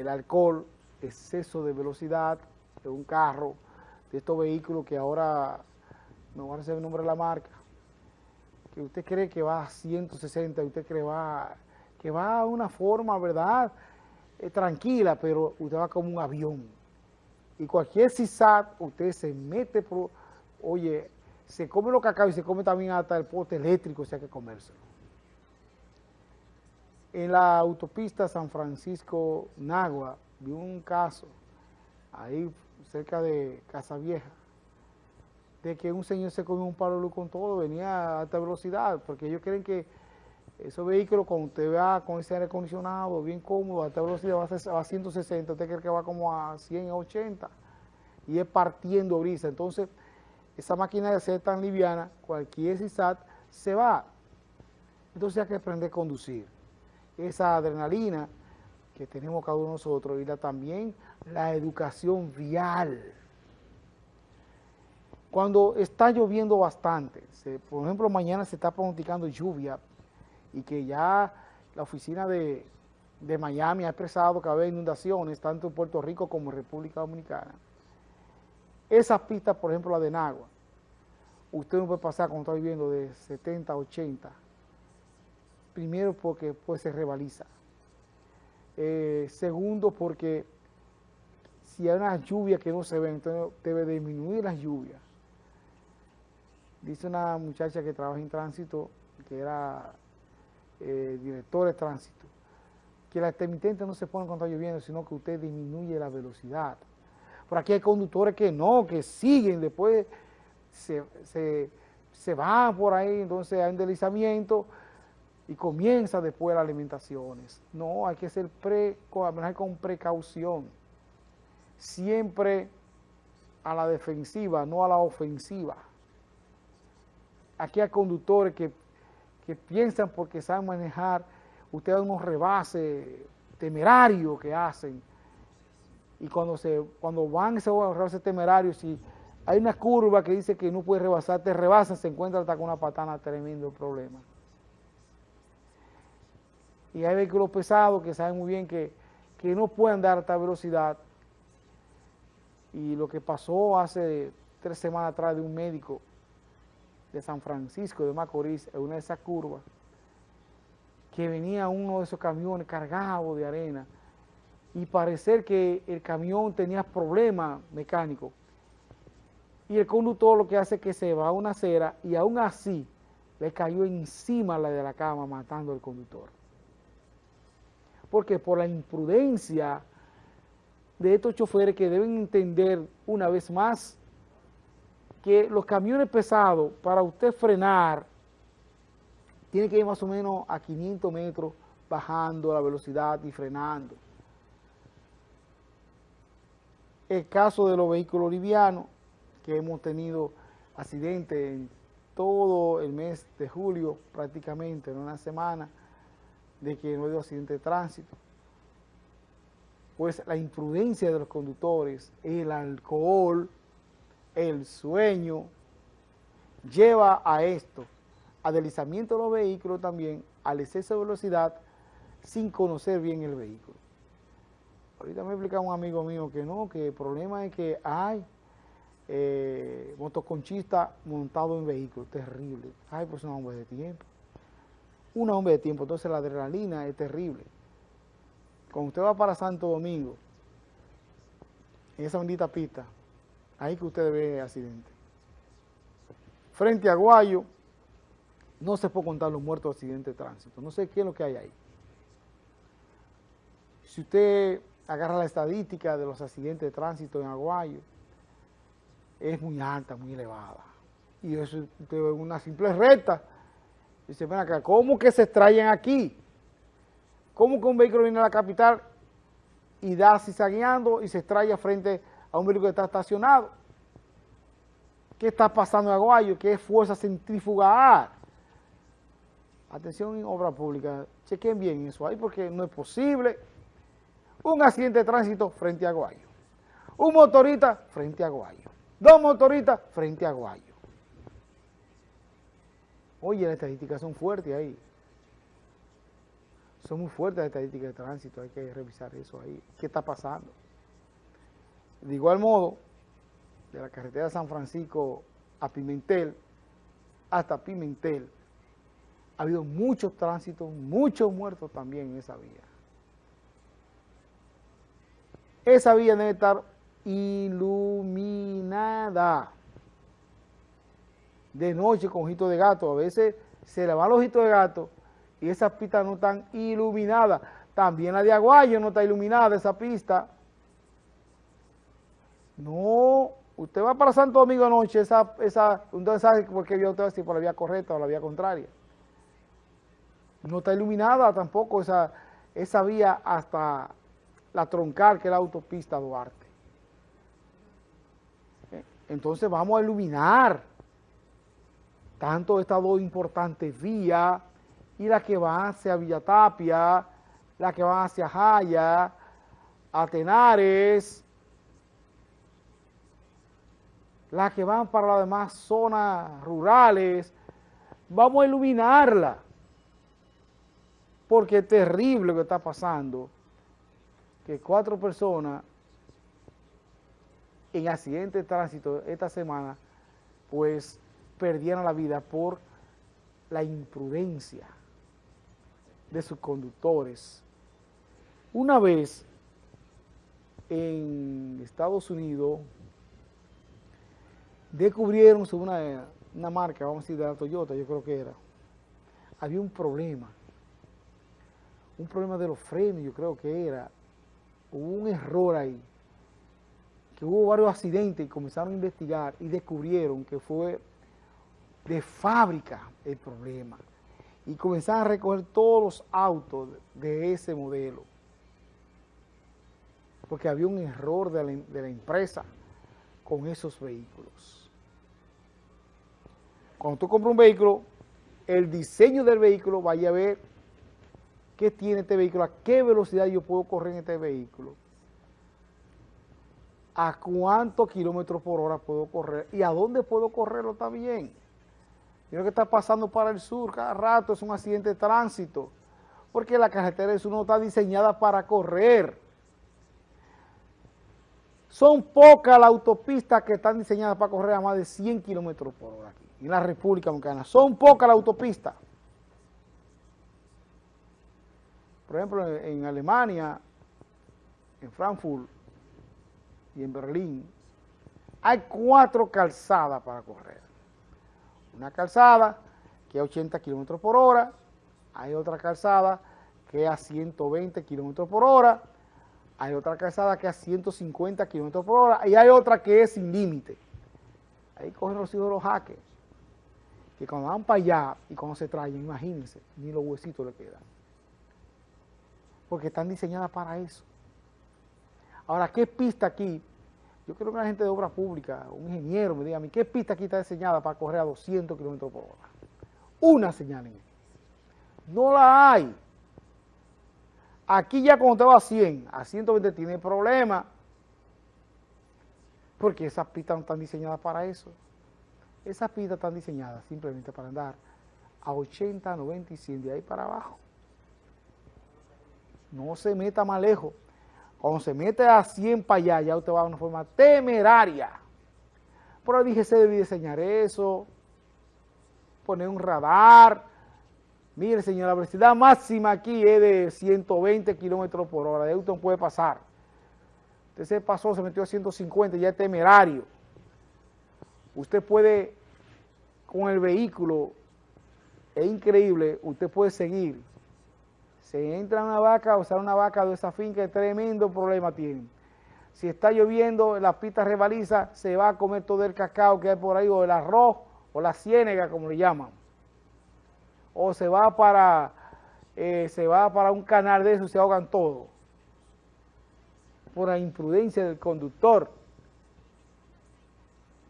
el alcohol, exceso de velocidad de un carro, de estos vehículos que ahora, no van a ser el nombre de la marca, que usted cree que va a 160, usted cree va, que va a una forma, ¿verdad?, eh, tranquila, pero usted va como un avión. Y cualquier CISAT, usted se mete, por, oye, se come lo cacao y se come también hasta el poste eléctrico, si hay que comérselo. En la autopista San Francisco-Nagua vi un caso, ahí cerca de Casa Vieja, de que un señor se comió un palo de luz con todo, venía a alta velocidad, porque ellos creen que esos vehículos, cuando usted va con ese aire acondicionado, bien cómodo, a alta velocidad va a, 160, usted cree que va como a 100, a 80, y es partiendo brisa. Entonces, esa máquina de ser tan liviana, cualquier CISAT se va. Entonces hay que aprender a conducir. Esa adrenalina que tenemos cada uno de nosotros y la, también la educación vial. Cuando está lloviendo bastante, por ejemplo mañana se está pronosticando lluvia y que ya la oficina de, de Miami ha expresado que va a haber inundaciones tanto en Puerto Rico como en República Dominicana. Esas pistas, por ejemplo, la de Nagua, usted no puede pasar cuando está viviendo de 70 a 80. Primero porque pues se rebaliza. Eh, segundo porque si hay una lluvia que no se ve, entonces debe disminuir las lluvias. Dice una muchacha que trabaja en tránsito, que era eh, director de tránsito, que la intermitente no se pone cuando está lloviendo, sino que usted disminuye la velocidad. Por aquí hay conductores que no, que siguen, después se, se, van por ahí, entonces hay un deslizamiento y comienza después las alimentaciones. No, hay que ser pre, con precaución. Siempre a la defensiva, no a la ofensiva. Aquí hay conductores que, que piensan porque saben manejar, ustedes unos rebases temerarios que hacen, y cuando, se, cuando van esos rebases temerarios, si hay una curva que dice que no puede rebasar, te rebasan, se encuentra hasta con una patana, tremendo problema. Y hay vehículos pesados que saben muy bien que, que no pueden dar esta velocidad. Y lo que pasó hace tres semanas atrás de un médico de San Francisco de Macorís, en una de esas curvas, que venía uno de esos camiones cargado de arena, y parecer que el camión tenía problemas mecánicos. Y el conductor lo que hace es que se va a una acera y aún así le cayó encima la de la cama matando al conductor. Porque por la imprudencia de estos choferes que deben entender una vez más que los camiones pesados, para usted frenar, tiene que ir más o menos a 500 metros bajando la velocidad y frenando. El caso de los vehículos livianos, que hemos tenido accidentes en todo el mes de julio, prácticamente en una semana, de que no ha habido accidente de tránsito. Pues la imprudencia de los conductores, el alcohol, el sueño, lleva a esto, a deslizamiento de los vehículos también, al exceso de velocidad, sin conocer bien el vehículo. Ahorita me explicaba un amigo mío que no, que el problema es que hay eh, motoconchistas montados en vehículos, terrible. Ay, pues un hombre de tiempo. Un hombre de tiempo, entonces la adrenalina es terrible. Cuando usted va para Santo Domingo, en esa bendita pista, ahí que usted ve accidente. Frente a Guayo, no se puede contar los muertos de accidente de tránsito. No sé qué es lo que hay ahí. Si usted agarra la estadística de los accidentes de tránsito en Aguayo, es muy alta, muy elevada. Y eso es una simple recta. Dice, ven acá, ¿cómo que se extraen aquí? ¿Cómo que un vehículo viene a la capital y da cizagueando y se extrae frente a un vehículo que está estacionado? ¿Qué está pasando en Aguayo? ¿Qué fuerza centrífuga Atención en obra pública, chequen bien eso ahí porque no es posible un accidente de tránsito frente a Guayo. Un motorista frente a Guayo. Dos motoristas frente a Guayo. Oye, las estadísticas son fuertes ahí. Son muy fuertes las estadísticas de tránsito, hay que revisar eso ahí. ¿Qué está pasando? De igual modo, de la carretera San Francisco a Pimentel, hasta Pimentel, ha habido muchos tránsitos, muchos muertos también en esa vía. Esa vía debe estar iluminada. De noche con ojitos de gato, a veces se le va los ojitos de gato y esas pistas no están iluminadas. También la de Aguayo no está iluminada esa pista. No, usted va para Santo Domingo anoche, esa, esa, usted sabe por qué vía usted va por la vía correcta o la vía contraria. No está iluminada tampoco esa, esa vía hasta la troncal, que es la autopista Duarte. Entonces vamos a iluminar tanto estas dos importantes vías y la que va hacia Villatapia, la que va hacia Jaya, Atenares, las que van para las demás zonas rurales, vamos a iluminarla, porque es terrible lo que está pasando, que cuatro personas en accidente de tránsito esta semana, pues perdieron la vida por la imprudencia de sus conductores. Una vez en Estados Unidos descubrieron una, una marca, vamos a decir de la Toyota, yo creo que era, había un problema, un problema de los frenos, yo creo que era, hubo un error ahí, que hubo varios accidentes y comenzaron a investigar y descubrieron que fue de fábrica el problema y comenzaron a recoger todos los autos de ese modelo. Porque había un error de la, empresa con esos vehículos. Cuando tú compras un vehículo, el diseño del vehículo, vaya a ver qué tiene este vehículo, a qué velocidad yo puedo correr en este vehículo, a cuántos kilómetros por hora puedo correr y a dónde puedo correrlo también. Lo que está pasando para el sur cada rato es un accidente de tránsito, porque la carretera del sur no está diseñada para correr. Son pocas las autopistas que están diseñadas para correr a más de 100 kilómetros por hora aquí, en la República Dominicana. Son pocas las autopistas. Por ejemplo, en Alemania, en Frankfurt y en Berlín, hay cuatro calzadas para correr una calzada que a 80 kilómetros por hora, hay otra calzada que a 120 kilómetros por hora, hay otra calzada que a 150 kilómetros por hora y hay otra que es sin límite. Ahí cogen los hijos de los hackers, que cuando van para allá y cuando se traen, imagínense, ni los huesitos le quedan. Porque están diseñadas para eso. Ahora, ¿qué pista aquí yo creo que la gente de obra pública, un ingeniero, me diga a mí, ¿qué pista aquí está diseñada para correr a 200 kilómetros por hora? Una señal en No la hay. Aquí ya cuando te va a 100, a 120 tiene problema, porque esas pistas no están diseñadas para eso. Esas pistas están diseñadas simplemente para andar a 80, 90 y 100 de ahí para abajo. No se meta más lejos. Cuando se mete a 100 para allá, ya usted va de una forma temeraria. Pero dije, se debe diseñar eso, poner un radar. Mire, señor, la velocidad máxima aquí es de 120 kilómetros por hora. De usted no puede pasar. Usted se pasó, se metió a 150, ya es temerario. Usted puede, con el vehículo, es increíble, usted puede seguir se entra una vaca o sale una vaca de esa finca, tremendo problema tiene. Si está lloviendo, la pista rebaliza, se va a comer todo el cacao que hay por ahí, o el arroz, o la ciénega, como le llaman. O se va para, eh, se va para un canal de eso se ahogan todos. Por la imprudencia del conductor.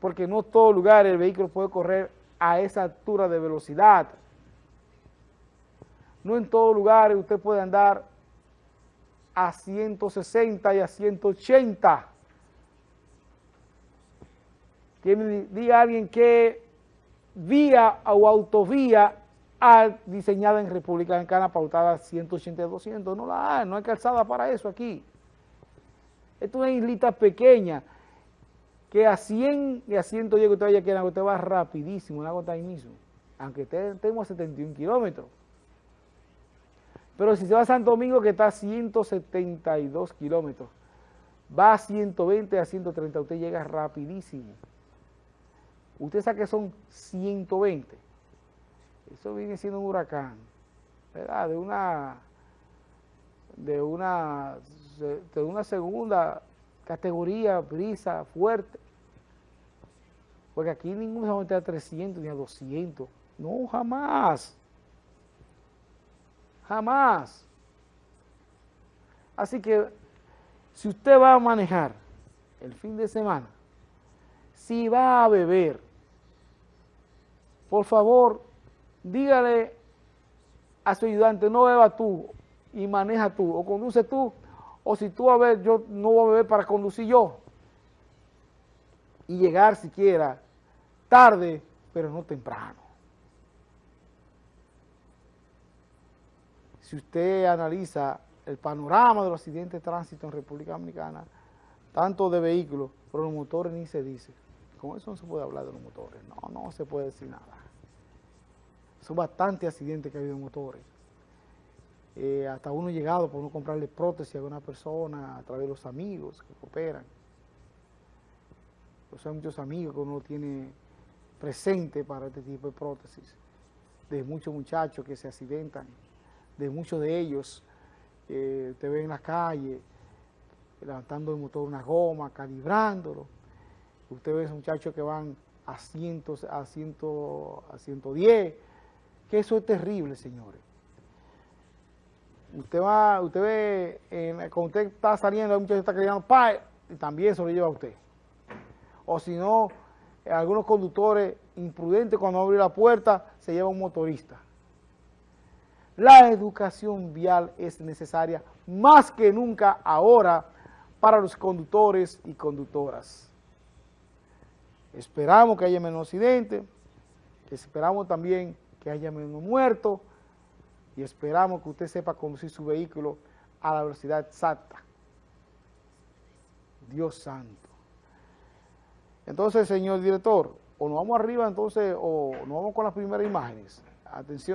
Porque no todo lugar el vehículo puede correr a esa altura de velocidad. No en todo lugar usted puede andar a 160 y a 180. Que me diga alguien que vía o autovía diseñada en República Dominicana, pautada 180 200, no la hay, no hay calzada para eso aquí. Esto es una islita pequeña, que a 100 y a 110 que usted vaya aquí, usted va rapidísimo, una gota ahí mismo, aunque estemos a 71 kilómetros. Pero si se va a Santo Domingo, que está a 172 kilómetros, va a 120, a 130, usted llega rapidísimo. Usted sabe que son 120. Eso viene siendo un huracán, ¿verdad? De una, de una, de una segunda categoría, brisa, fuerte. Porque aquí ninguno se va a meter a 300 ni a 200. No, jamás. Jamás. Así que, si usted va a manejar el fin de semana, si va a beber, por favor, dígale a su ayudante, no beba tú y maneja tú, o conduce tú, o si tú a ver, yo no voy a beber para conducir yo, y llegar siquiera tarde, pero no temprano. Si usted analiza el panorama de los accidentes de tránsito en República Dominicana, tanto de vehículos, pero los motores ni se dice. Con eso no se puede hablar de los motores, no, no se puede decir nada. Son bastantes accidentes que ha habido en motores. Eh, hasta uno llegado por uno comprarle prótesis a una persona a través de los amigos que cooperan. Pues hay muchos amigos que uno tiene presente para este tipo de prótesis, de muchos muchachos que se accidentan, de muchos de ellos, eh, te ven en la calle, levantando el motor una goma, calibrándolo, usted ve a muchachos que van a, cientos, a, ciento, a 110, que eso es terrible, señores. Usted va, usted ve, cuando usted está saliendo, hay muchos que están creyendo, pa, y también se lo lleva a usted. O si no, algunos conductores imprudentes cuando abren la puerta, se lleva un motorista. La educación vial es necesaria más que nunca ahora para los conductores y conductoras. Esperamos que haya menos accidentes, esperamos también que haya menos muertos y esperamos que usted sepa conducir su vehículo a la velocidad exacta. Dios santo. Entonces, señor director, o nos vamos arriba entonces, o nos vamos con las primeras imágenes. Atención.